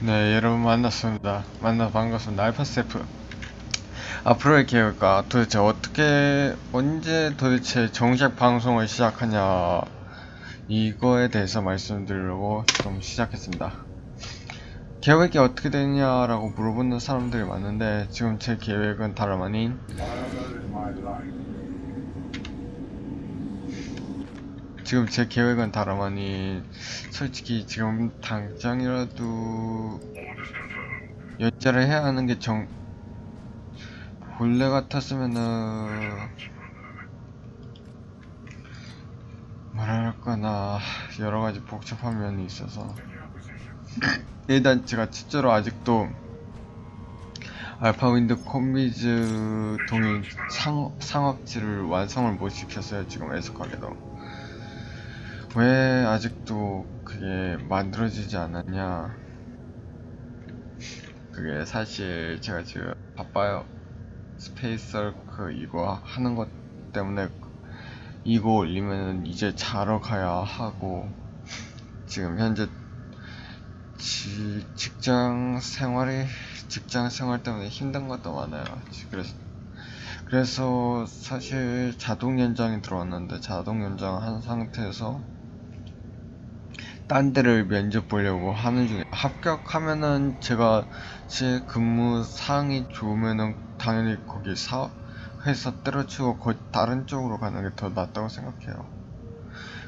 네, 여러분 만났습니다. 만나 반갑습니다. 알파세프. 앞으로의 계획과 도대체 어떻게, 언제 도대체 정식 방송을 시작하냐, 이거에 대해서 말씀드리려고 좀 시작했습니다. 계획이 어떻게 되냐라고 물어보는 사람들이 많은데, 지금 제 계획은 다름 아닌, 지금 제 계획은 다름 아닌 솔직히 지금 당장이라도 연재를 해야 하는 게 정 본래 같았으면은 뭐랄까나 여러 가지 복잡한 면이 있어서 일단 제가 실제로 아직도 알파 윈드 콤비즈 동일 상, 상업지를 완성을 못 시켰어요 지금 애석하게도 왜 아직도 그게 만들어지지 않았냐? 그게 사실 제가 지금 바빠요. 스페이스서크 이거 하는 것 때문에 이거 올리면 이제 자러 가야 하고 지금 현재 지, 직장 생활이 직장 생활 때문에 힘든 것도 많아요. 그래서 그래서 사실 자동 연장이 들어왔는데 자동 연장 한 상태에서 딴 데를 면접 보려고 하는 중에 합격하면은 제가 제 근무 사항이 좋으면은 당연히 거기 사 회사 때려치고 거 다른 쪽으로 가는 게 더 낫다고 생각해요.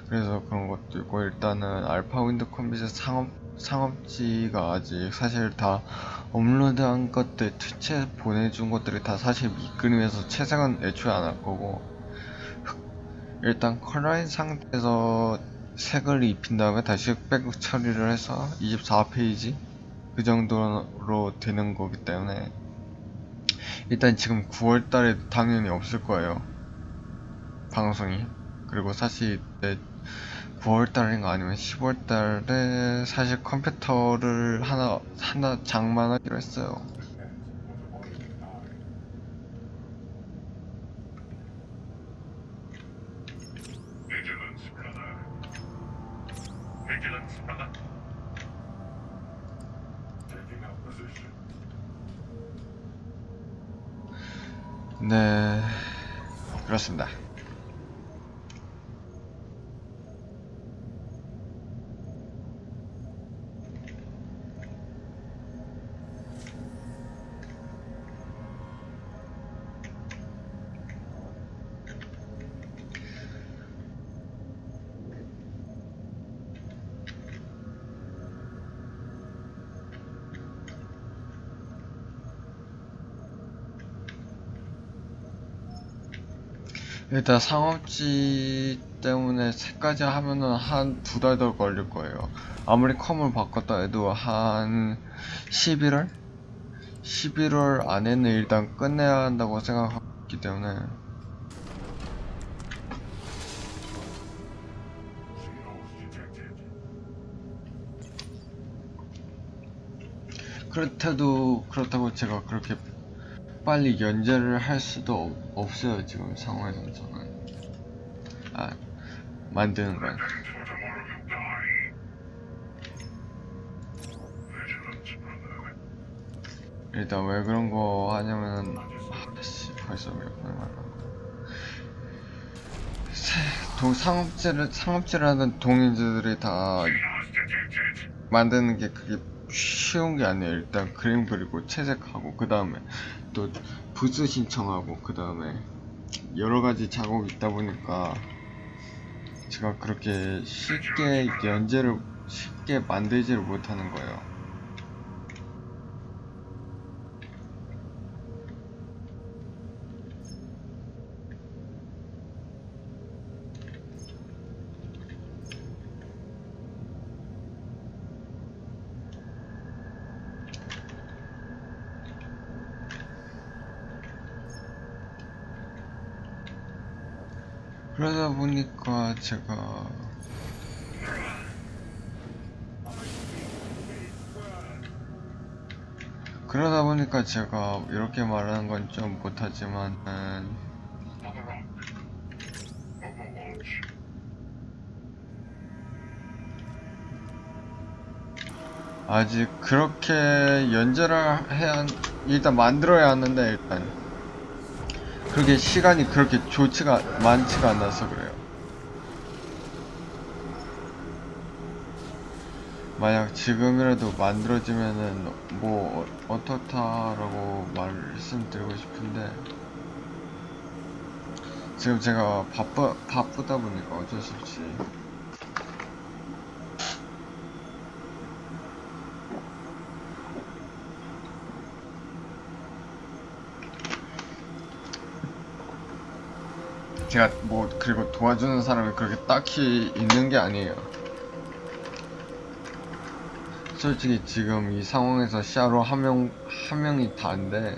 그래서 그런 것도 있고 일단은 알파 윈드 컴퓨터 상업 상업지가 아직 사실 다 업로드한 것들 투체 보내준 것들이 다 사실 밑그림에서 채색은 애초에 안 할 거고 일단 컬러인 상태에서 색을 입힌 다음에 다시 백 처리를 해서 24페이지? 그 정도로 되는 거기 때문에 일단 지금 9월달에 당연히 없을 거예요. 방송이. 그리고 사실 9월달인가 아니면 10월달에 사실 컴퓨터를 하나 하나 장만하기로 했어요 네 그렇습니다 일단 상업지 때문에 색까지 하면은 한 두 달 더 걸릴 거예요. 아무리 컴을 바꿨다 해도 한 11월? 11월 안에는 일단 끝내야 한다고 생각하기 때문에 그렇다도 그렇다고 제가 그렇게 빨리 연재를 할 수도 없 어요 지금 상황에서는. 저는 아 만드는 건 일단 왜 그런 거 하냐면은 아씨 벌써 몇 번을 말하고 동 상업체를 상업체를 하는 동인들이 다 만드는 게 그게 쉬운 게 아니에요. 일단 그림 그리고 채색하고 그 다음에 또 부스 신청하고 그 다음에 여러가지 작업이 있다 보니까 제가 그렇게 쉽게 연재를 쉽게 만들지를 못하는 거예요 그러다 보니까 제가 그러다 보니까 제가 이렇게 말하는 건 좀 못하지만은 아직 그렇게 연재를 해야 한- 일단 만들어야 하는데 일단 그렇게 시간이 그렇게 좋지가 많지가 않아서 그래요. 만약 지금이라도 만들어지면은 뭐 어- 어떻다라고 말씀드리고 싶은데 지금 제가 바빠 바쁘다 보니까 어쩔 수 없이 제가 뭐 그리고 도와주는 사람이 그렇게 딱히 있는 게 아니에요. 솔직히 지금 이 상황에서 샤로 한 명, 한 명이 다인데,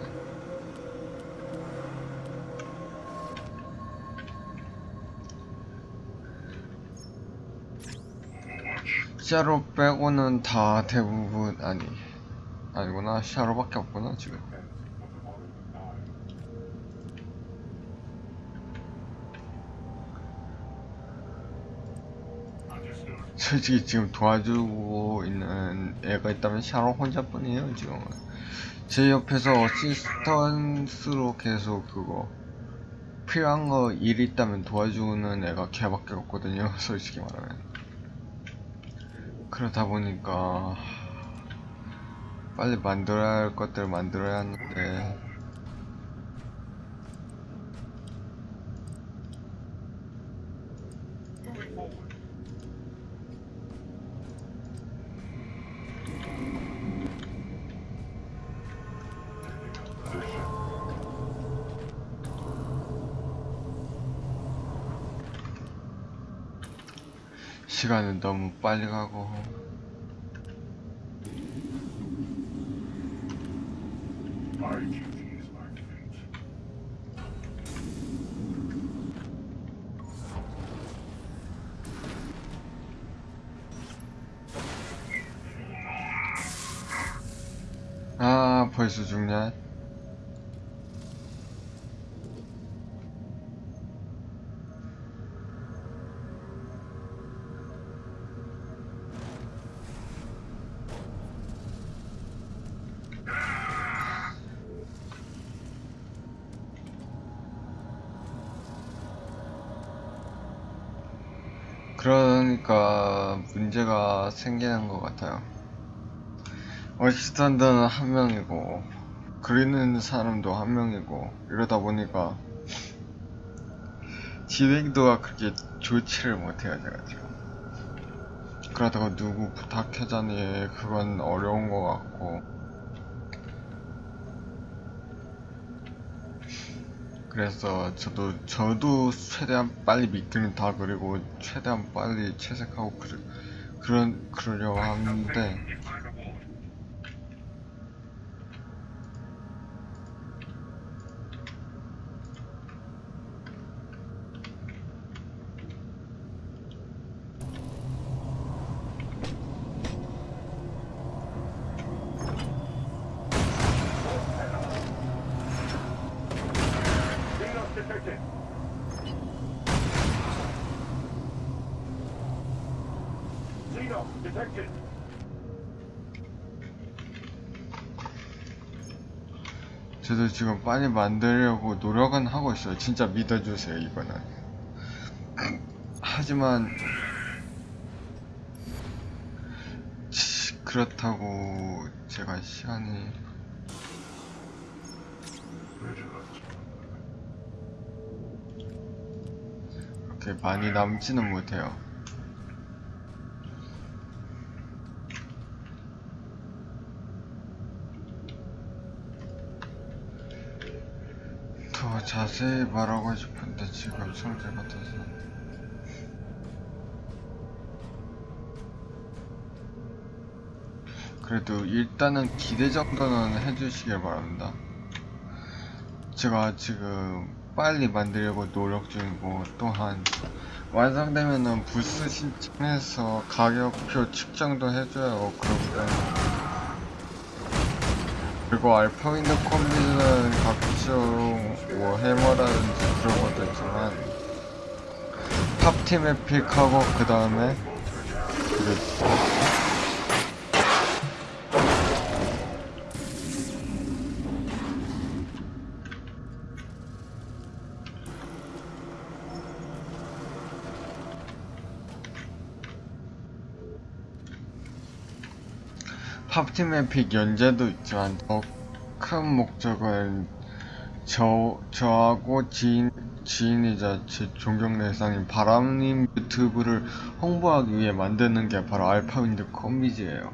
샤로 빼고는 다 대부분, 아니, 아니구나. 샤로밖에 없구나, 지금. 솔직히 지금 도와주고 있는 애가 있다면 샤로 혼자뿐이에요 지금은. 제 옆에서 어시스턴스로 계속 그거 필요한 거일 있다면 도와주는 애가 걔밖에 없거든요 솔직히 말하면. 그러다 보니까 빨리 만들어야 할 것들 만들어야 하는데 시간은 너무 빨리 가고. 아 벌써 죽냐 그러니까 문제가 생기는 것 같아요. 어시스턴트는 한 명이고 그리는 사람도 한 명이고 이러다 보니까 진행도가 그렇게 좋지를 못해요 제가 지금. 그러다가 누구 부탁하자니 그건 어려운 것 같고 그래서 저도 저도 최대한 빨리 미끼는 다 그리고 최대한 빨리 채색하고 그러, 그런 그러려고 하는데 저도 지금 빨리 만들려고 노력은 하고 있어요. 진짜 믿어주세요 이거는. 하지만 치, 그렇다고 제가 시간이 그렇게 많이 남지는 못해요. 더 자세히 말하고 싶은데 지금 성질 같아서 그래도 일단은 기대 정도는 해주시길 바랍니다. 제가 지금 빨리 만들려고 노력 중이고 또한 완성되면은 부스 신청해서 가격표 측정도 해줘요. 그렇기 때문에 그리고 알파윈드 콤비는 각종 뭐 해머라든지 그런 것도 있지만 탑팀에 픽하고 그 다음에 팝팀 에픽 연재도 있지만 더 큰 목적은 저, 저하고 지인, 지인이자 제 존경 대상인 바람님 유튜브를 홍보하기 위해 만드는 게 바로 알파윈드 컴비즈예요.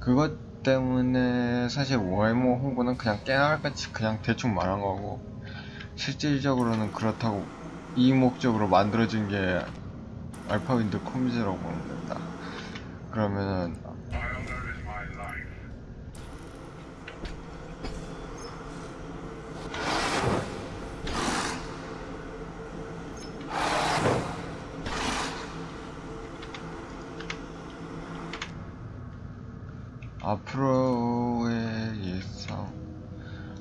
그것 때문에 사실 외모 홍보는 그냥 깨알같이 그냥 대충 말한 거고 실질적으로는 그렇다고 이 목적으로 만들어진 게 알파윈드 컴비즈라고 보면 된다. 그러면은 앞으로의 예상,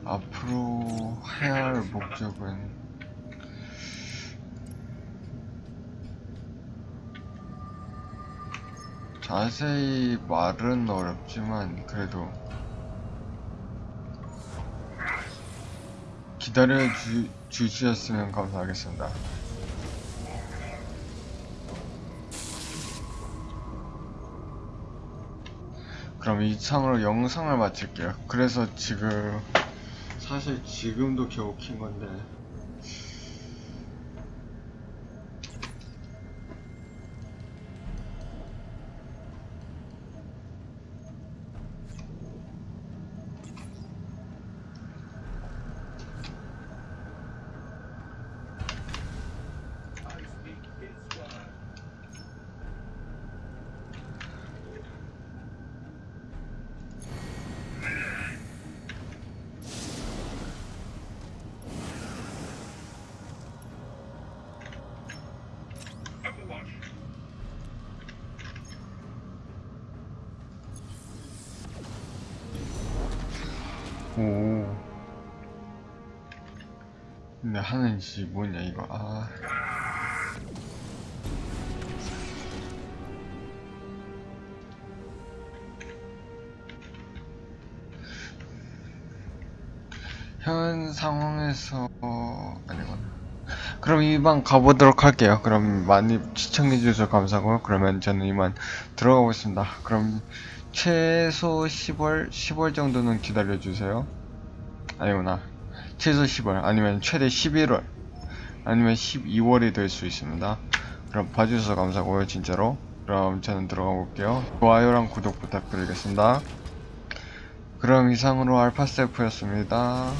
앞으로 해야 할 목적은 자세히 말은 어렵지만 그래도 기다려 주, 주셨으면 감사하겠습니다. 그럼 이상으로 영상을 마칠게요. 그래서 지금 사실 지금도 겨우 킨 건데 근데 하는 짓이 뭐냐 이거. 아. 현 상황에서 아니구나. 그럼 이만 가보도록 할게요. 그럼 많이 시청해주셔서 감사하고요 그러면 저는 이만 들어가보겠습니다. 그럼 최소 10월 10월 정도는 기다려주세요. 아니구나 최소 10월 아니면 최대 11월 아니면 12월이 될 수 있습니다. 그럼 봐주셔서 감사하고요 진짜로. 그럼 저는 들어가 볼게요. 좋아요랑 구독 부탁드리겠습니다. 그럼 이상으로 알파세프였습니다